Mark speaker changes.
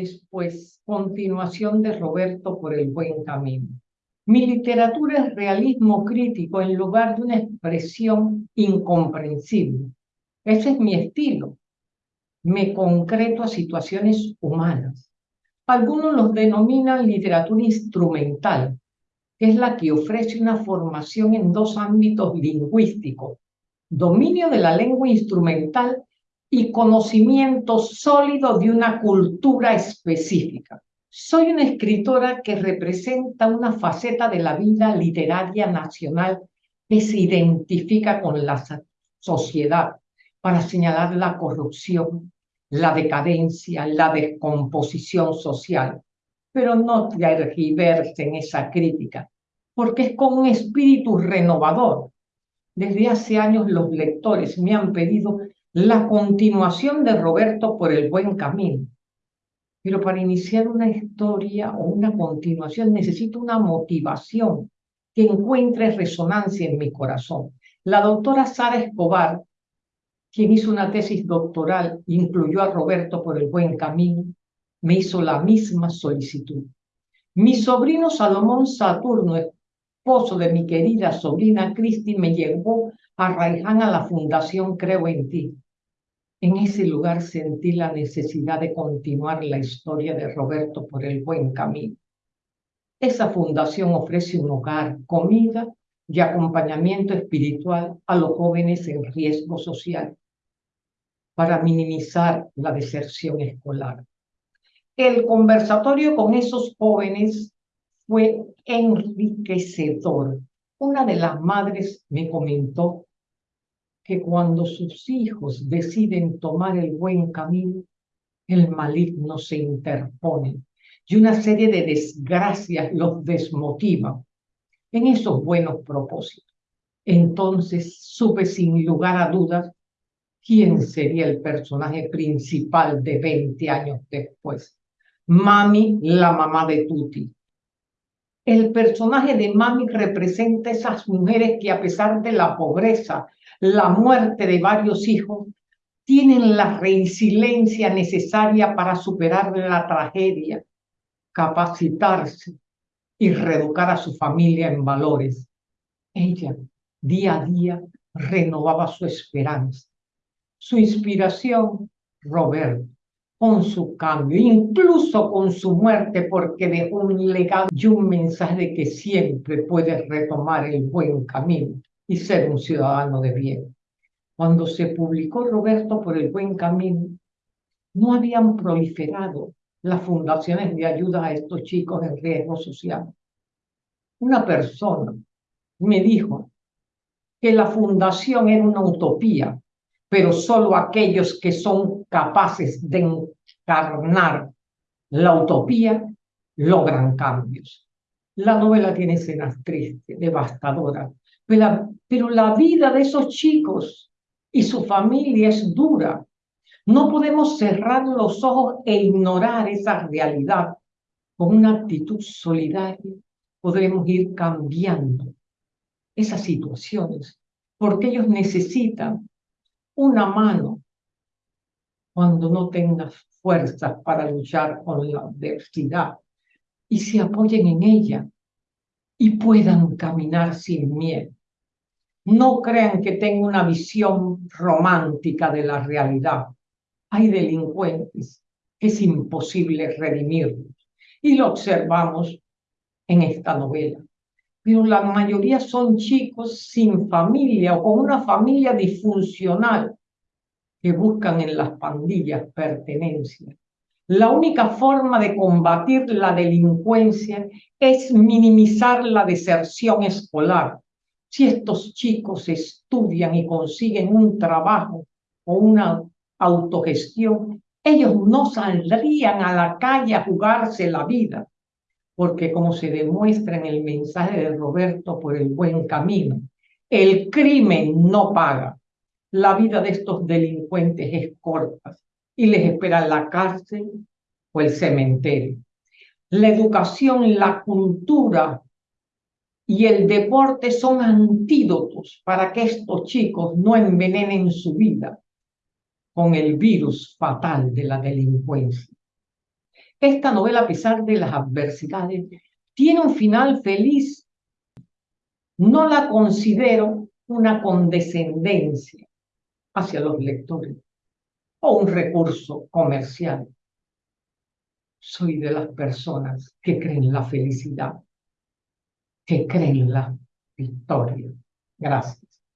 Speaker 1: después, continuación de Roberto por el buen camino. Mi literatura es realismo crítico en lugar de una expresión incomprensible. Ese es mi estilo. Me concreto a situaciones humanas. Algunos los denominan literatura instrumental, que es la que ofrece una formación en dos ámbitos lingüísticos, dominio de la lengua instrumental y conocimiento sólido de una cultura específica. Soy una escritora que representa una faceta de la vida literaria nacional que se identifica con la sociedad para señalar la corrupción, la decadencia, la descomposición social. Pero no tergiverse en esa crítica, porque es con un espíritu renovador. Desde hace años los lectores me han pedido la continuación de Roberto por el buen camino. Pero para iniciar una historia o una continuación necesito una motivación que encuentre resonancia en mi corazón. La doctora Sara Escobar, quien hizo una tesis doctoral, incluyó a Roberto por el buen camino, me hizo la misma solicitud. Mi sobrino Salomón Saturno, esposo de mi querida sobrina Cristi, me llevó a Raiján a la Fundación Creo en Ti. En ese lugar sentí la necesidad de continuar la historia de Roberto por el buen camino. Esa fundación ofrece un hogar, comida y acompañamiento espiritual a los jóvenes en riesgo social para minimizar la deserción escolar. El conversatorio con esos jóvenes fue enriquecedor. Una de las madres me comentó que cuando sus hijos deciden tomar el buen camino, el maligno se interpone y una serie de desgracias los desmotiva en esos buenos propósitos. Entonces supe sin lugar a dudas quién sería el personaje principal de 20 años después. Mami, la mamá de Tuti. El personaje de Mami representa esas mujeres que a pesar de la pobreza, la muerte de varios hijos, tienen la resiliencia necesaria para superar la tragedia, capacitarse y reeducar a su familia en valores. Ella, día a día, renovaba su esperanza. Su inspiración, Roberto, con su cambio, incluso con su muerte, porque dejó un legado y un mensaje de que siempre puedes retomar el buen camino y ser un ciudadano de bien. Cuando se publicó Roberto por el buen camino, no habían proliferado las fundaciones de ayuda a estos chicos en riesgo social. Una persona me dijo que la fundación era una utopía, pero solo aquellos que son capaces de encarnar la utopía logran cambios. La novela tiene escenas tristes, devastadoras, pero la vida de esos chicos y su familia es dura. No podemos cerrar los ojos e ignorar esa realidad. Con una actitud solidaria podremos ir cambiando esas situaciones, porque ellos necesitan una mano cuando no tengas fuerzas para luchar con la adversidad y se apoyen en ella y puedan caminar sin miedo. No crean que tengo una visión romántica de la realidad. Hay delincuentes es imposible redimirlos. Y lo observamos en esta novela. Pero la mayoría son chicos sin familia o con una familia disfuncional que buscan en las pandillas pertenencia. La única forma de combatir la delincuencia es minimizar la deserción escolar si estos chicos estudian y consiguen un trabajo o una autogestión, ellos no saldrían a la calle a jugarse la vida, porque como se demuestra en el mensaje de Roberto por el buen camino, el crimen no paga. La vida de estos delincuentes es corta y les espera la cárcel o el cementerio. La educación, la cultura y el deporte son antídotos para que estos chicos no envenenen su vida con el virus fatal de la delincuencia. Esta novela, a pesar de las adversidades, tiene un final feliz. No la considero una condescendencia hacia los lectores o un recurso comercial. Soy de las personas que creen la felicidad, que creen la victoria. Gracias.